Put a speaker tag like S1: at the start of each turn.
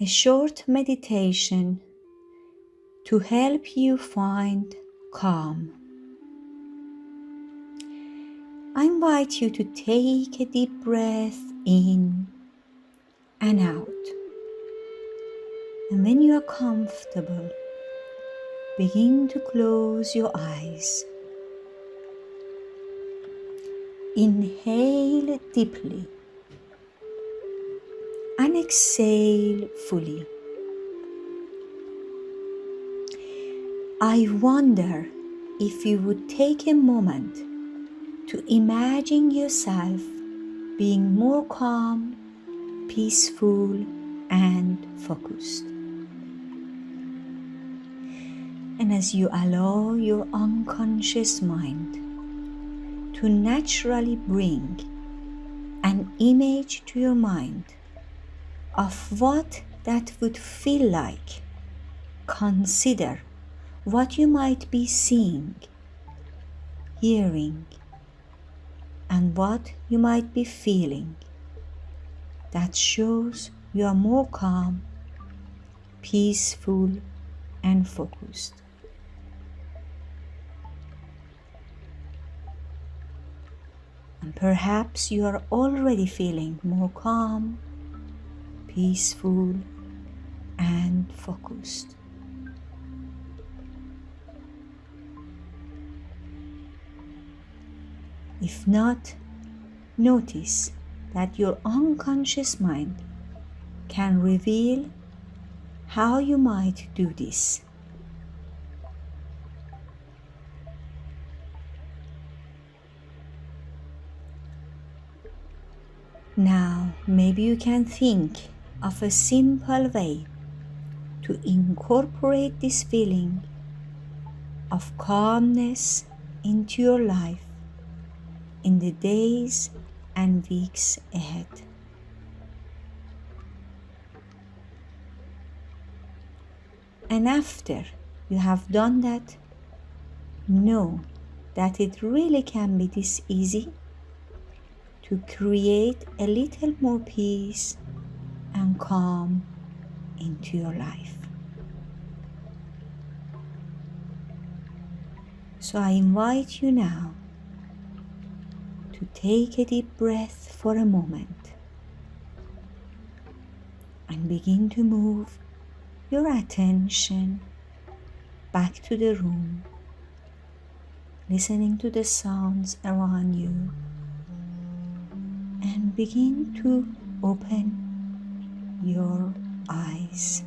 S1: a short meditation to help you find calm. I invite you to take a deep breath in and out. And when you are comfortable, begin to close your eyes. Inhale deeply and exhale fully. I wonder if you would take a moment to imagine yourself being more calm, peaceful, and focused. And as you allow your unconscious mind to naturally bring an image to your mind of what that would feel like, consider what you might be seeing, hearing, and what you might be feeling. That shows you are more calm, peaceful, and focused. And perhaps you are already feeling more calm, peaceful, and focused. If not, notice that your unconscious mind can reveal how you might do this. Now, maybe you can think of a simple way to incorporate this feeling of calmness into your life in the days and weeks ahead. And after you have done that, know that it really can be this easy to create a little more peace and calm into your life. So I invite you now to take a deep breath for a moment and begin to move your attention back to the room, listening to the sounds around you, and begin to open your eyes.